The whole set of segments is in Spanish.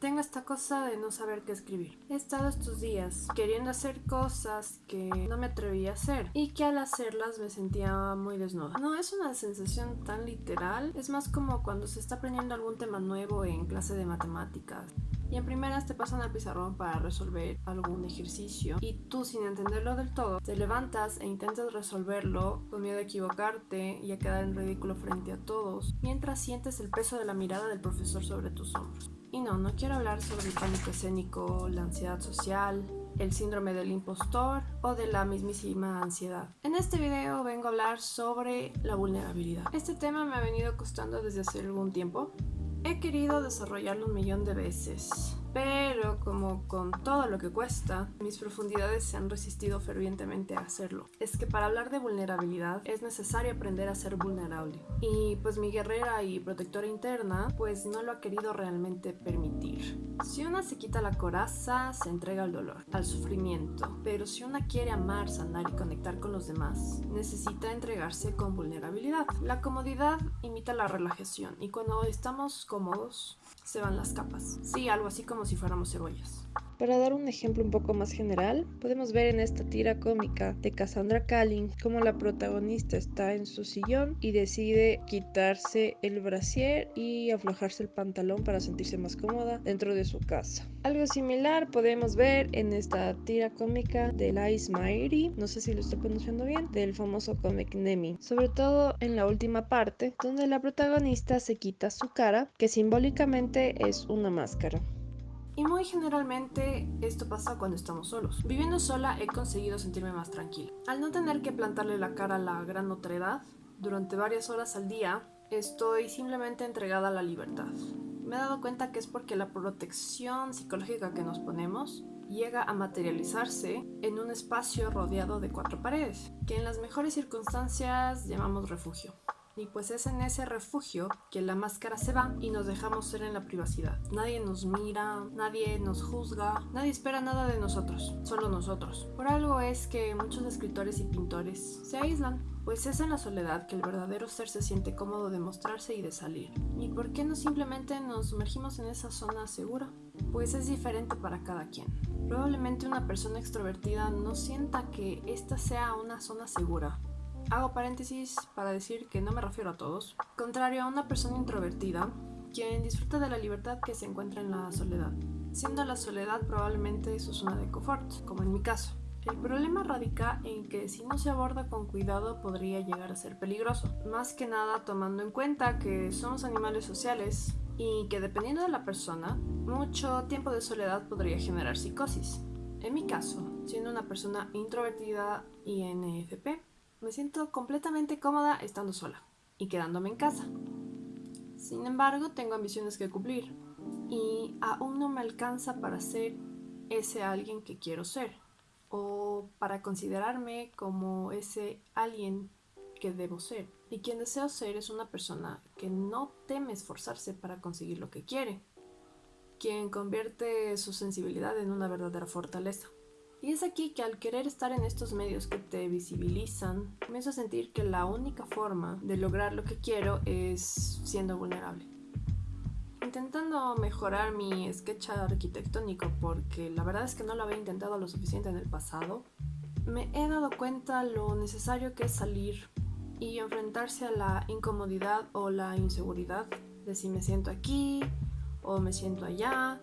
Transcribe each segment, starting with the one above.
Tengo esta cosa de no saber qué escribir. He estado estos días queriendo hacer cosas que no me atrevía a hacer y que al hacerlas me sentía muy desnuda. No es una sensación tan literal, es más como cuando se está aprendiendo algún tema nuevo en clase de matemáticas y en primeras te pasan al pizarrón para resolver algún ejercicio y tú sin entenderlo del todo te levantas e intentas resolverlo con miedo a equivocarte y a quedar en ridículo frente a todos mientras sientes el peso de la mirada del profesor sobre tus hombros. Y no, no quiero hablar sobre el pánico escénico, la ansiedad social, el síndrome del impostor o de la mismísima ansiedad. En este video vengo a hablar sobre la vulnerabilidad. Este tema me ha venido costando desde hace algún tiempo He querido desarrollarlo un millón de veces, pero como con todo lo que cuesta, mis profundidades se han resistido fervientemente a hacerlo. Es que para hablar de vulnerabilidad es necesario aprender a ser vulnerable. Y pues mi guerrera y protectora interna pues no lo ha querido realmente permitir. Si una se quita la coraza, se entrega al dolor, al sufrimiento. Pero si una quiere amar, sanar y conectar con los demás, necesita entregarse con vulnerabilidad. La comodidad imita la relajación y cuando estamos cómodos se van las capas. Sí, algo así como si fuéramos cebollas. Para dar un ejemplo un poco más general, podemos ver en esta tira cómica de Cassandra Calling cómo la protagonista está en su sillón y decide quitarse el brasier y aflojarse el pantalón para sentirse más cómoda dentro de su casa. Algo similar podemos ver en esta tira cómica de Lies Mairi, no sé si lo estoy pronunciando bien, del famoso cómic Nemi, sobre todo en la última parte donde la protagonista se quita su cara, que simbólicamente es una máscara. Y muy generalmente esto pasa cuando estamos solos. Viviendo sola he conseguido sentirme más tranquila. Al no tener que plantarle la cara a la gran otredad, durante varias horas al día, estoy simplemente entregada a la libertad. Me he dado cuenta que es porque la protección psicológica que nos ponemos llega a materializarse en un espacio rodeado de cuatro paredes, que en las mejores circunstancias llamamos refugio. Y pues es en ese refugio que la máscara se va y nos dejamos ser en la privacidad. Nadie nos mira, nadie nos juzga, nadie espera nada de nosotros, solo nosotros. Por algo es que muchos escritores y pintores se aíslan, pues es en la soledad que el verdadero ser se siente cómodo de mostrarse y de salir. ¿Y por qué no simplemente nos sumergimos en esa zona segura? Pues es diferente para cada quien. Probablemente una persona extrovertida no sienta que esta sea una zona segura, Hago paréntesis para decir que no me refiero a todos. Contrario a una persona introvertida, quien disfruta de la libertad que se encuentra en la soledad, siendo la soledad probablemente su zona de confort, como en mi caso. El problema radica en que si no se aborda con cuidado podría llegar a ser peligroso, más que nada tomando en cuenta que somos animales sociales y que dependiendo de la persona, mucho tiempo de soledad podría generar psicosis. En mi caso, siendo una persona introvertida y NFP, me siento completamente cómoda estando sola y quedándome en casa. Sin embargo, tengo ambiciones que cumplir y aún no me alcanza para ser ese alguien que quiero ser o para considerarme como ese alguien que debo ser. Y quien deseo ser es una persona que no teme esforzarse para conseguir lo que quiere, quien convierte su sensibilidad en una verdadera fortaleza. Y es aquí que al querer estar en estos medios que te visibilizan, comienzo a sentir que la única forma de lograr lo que quiero es siendo vulnerable. Intentando mejorar mi sketch arquitectónico, porque la verdad es que no lo había intentado lo suficiente en el pasado, me he dado cuenta lo necesario que es salir y enfrentarse a la incomodidad o la inseguridad de si me siento aquí o me siento allá,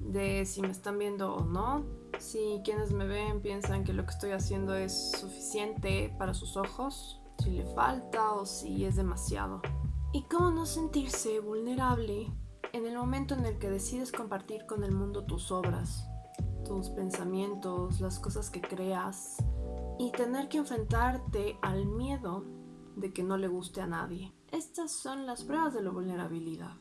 de si me están viendo o no, si quienes me ven piensan que lo que estoy haciendo es suficiente para sus ojos, si le falta o si es demasiado. Y cómo no sentirse vulnerable en el momento en el que decides compartir con el mundo tus obras, tus pensamientos, las cosas que creas y tener que enfrentarte al miedo de que no le guste a nadie. Estas son las pruebas de la vulnerabilidad.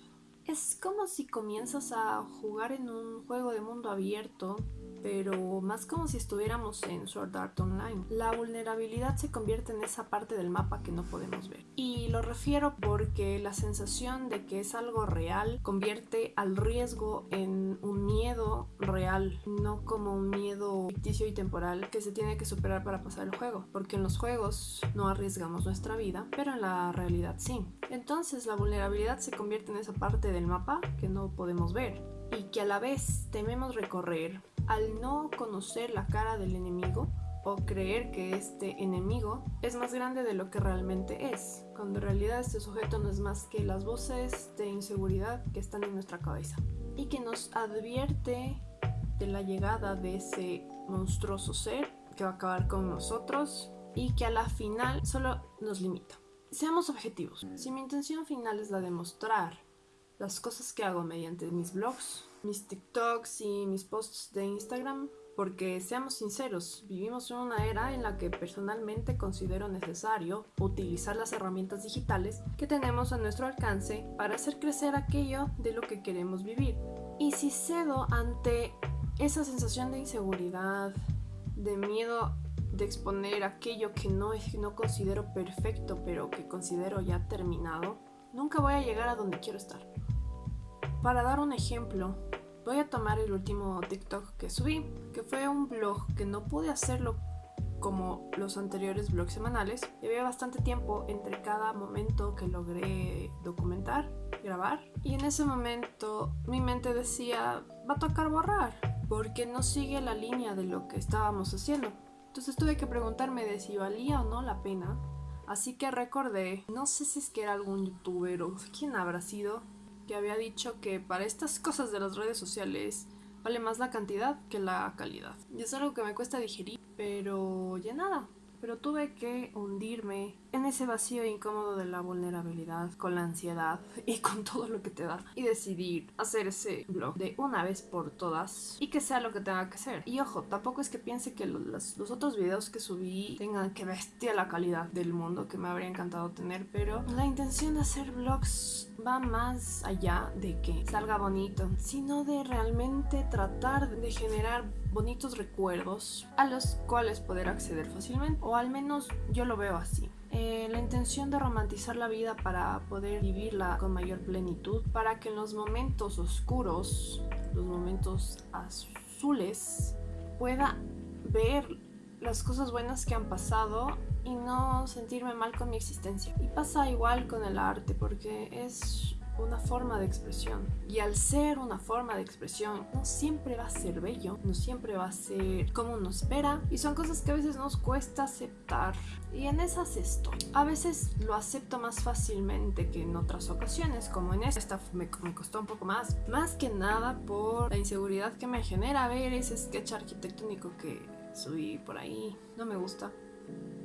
Es como si comienzas a jugar en un juego de mundo abierto pero más como si estuviéramos en Sword Art Online. La vulnerabilidad se convierte en esa parte del mapa que no podemos ver. Y lo refiero porque la sensación de que es algo real convierte al riesgo en un miedo real, no como un miedo ficticio y temporal que se tiene que superar para pasar el juego, porque en los juegos no arriesgamos nuestra vida, pero en la realidad sí. Entonces la vulnerabilidad se convierte en esa parte del mapa que no podemos ver y que a la vez tememos recorrer al no conocer la cara del enemigo o creer que este enemigo es más grande de lo que realmente es, cuando en realidad este sujeto no es más que las voces de inseguridad que están en nuestra cabeza y que nos advierte de la llegada de ese monstruoso ser que va a acabar con nosotros y que a la final solo nos limita. Seamos objetivos. Si mi intención final es la de mostrar las cosas que hago mediante mis blogs, mis TikToks y mis posts de Instagram, porque seamos sinceros, vivimos en una era en la que personalmente considero necesario utilizar las herramientas digitales que tenemos a nuestro alcance para hacer crecer aquello de lo que queremos vivir. Y si cedo ante esa sensación de inseguridad, de miedo de exponer aquello que no, no considero perfecto, pero que considero ya terminado, nunca voy a llegar a donde quiero estar. Para dar un ejemplo, voy a tomar el último TikTok que subí, que fue un blog que no pude hacerlo como los anteriores blogs semanales. Había bastante tiempo entre cada momento que logré documentar, grabar. Y en ese momento mi mente decía, va a tocar borrar, porque no sigue la línea de lo que estábamos haciendo. Entonces tuve que preguntarme de si valía o no la pena. Así que recordé, no sé si es que era algún youtuber o quién habrá sido, que había dicho que para estas cosas de las redes sociales vale más la cantidad que la calidad. Y es algo que me cuesta digerir, pero ya nada, pero tuve que hundirme en ese vacío incómodo de la vulnerabilidad, con la ansiedad y con todo lo que te da. Y decidir hacer ese blog de una vez por todas y que sea lo que tenga que ser. Y ojo, tampoco es que piense que los, otros videos que subí tengan que bestia la calidad del mundo que me habría encantado tener, pero la intención de hacer vlogs va más allá de que salga bonito, sino de realmente tratar de generar bonitos recuerdos a los cuales poder acceder fácilmente, o al menos yo lo veo así. Eh, la intención de romantizar la vida para poder vivirla con mayor plenitud, para que en los momentos oscuros, los momentos azules, pueda ver las cosas buenas que han pasado y no sentirme mal con mi existencia. Y pasa igual con el arte, porque es una forma de expresión. Y al ser una forma de expresión, no siempre va a ser bello, no siempre va a ser como uno espera. Y son cosas que a veces nos cuesta aceptar. Y en esas estoy. A veces lo acepto más fácilmente que en otras ocasiones, como en esta me, me costó un poco más. Más que nada por la inseguridad que me genera ver ese sketch arquitectónico que subí por ahí. No me gusta.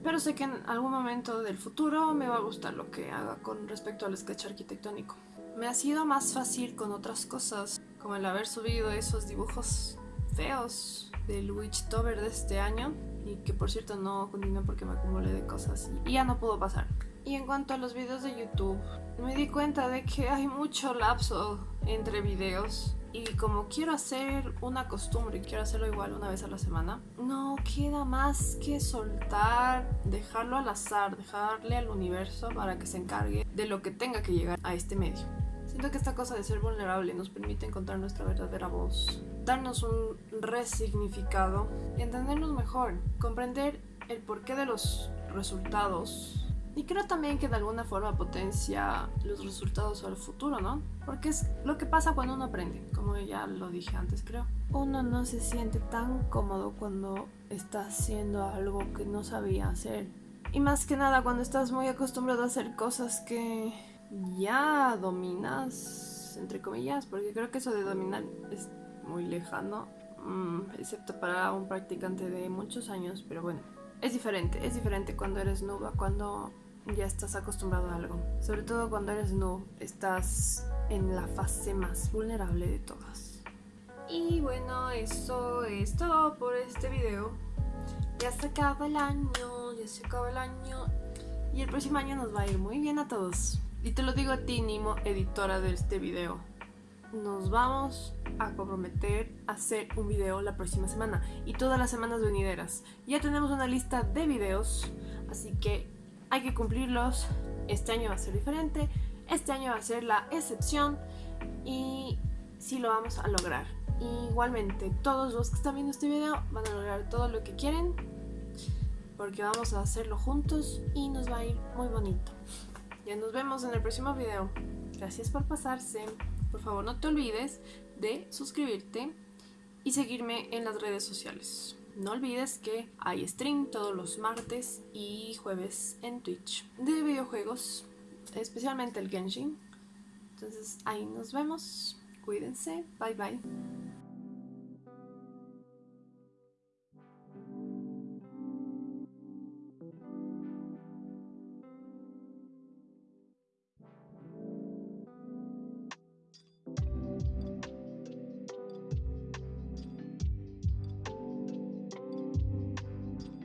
Pero sé que en algún momento del futuro me va a gustar lo que haga con respecto al sketch arquitectónico. Me ha sido más fácil con otras cosas, como el haber subido esos dibujos feos del Witchtober de este año y que por cierto no continué porque me acumulé de cosas y ya no pudo pasar. Y en cuanto a los videos de YouTube, me di cuenta de que hay mucho lapso entre videos y como quiero hacer una costumbre y quiero hacerlo igual una vez a la semana, no queda más que soltar, dejarlo al azar, dejarle al universo para que se encargue de lo que tenga que llegar a este medio. Siento que esta cosa de ser vulnerable nos permite encontrar nuestra verdadera voz, darnos un resignificado entendernos mejor, comprender el porqué de los resultados. Y creo también que de alguna forma potencia los resultados al futuro, ¿no? Porque es lo que pasa cuando uno aprende, como ya lo dije antes, creo. Uno no se siente tan cómodo cuando está haciendo algo que no sabía hacer. Y más que nada cuando estás muy acostumbrado a hacer cosas que ya dominas, entre comillas, porque creo que eso de dominar es muy lejano, mm, excepto para un practicante de muchos años, pero bueno, es diferente, es diferente cuando eres noob cuando ya estás acostumbrado a algo. Sobre todo cuando eres noob, estás en la fase más vulnerable de todas. Y bueno, eso es todo por este video. Ya se acaba el año, ya se acaba el año. Y el próximo año nos va a ir muy bien a todos. Y te lo digo a ti, Nimo, editora de este video. Nos vamos a comprometer a hacer un video la próxima semana y todas las semanas venideras. Ya tenemos una lista de videos, así que hay que cumplirlos. Este año va a ser diferente, este año va a ser la excepción y sí lo vamos a lograr. Igualmente, todos los que están viendo este video van a lograr todo lo que quieren porque vamos a hacerlo juntos y nos va a ir muy bonito. Ya nos vemos en el próximo video. Gracias por pasarse. Por favor no te olvides de suscribirte y seguirme en las redes sociales. No olvides que hay stream todos los martes y jueves en Twitch de videojuegos, especialmente el Genshin. Entonces ahí nos vemos. Cuídense. Bye bye.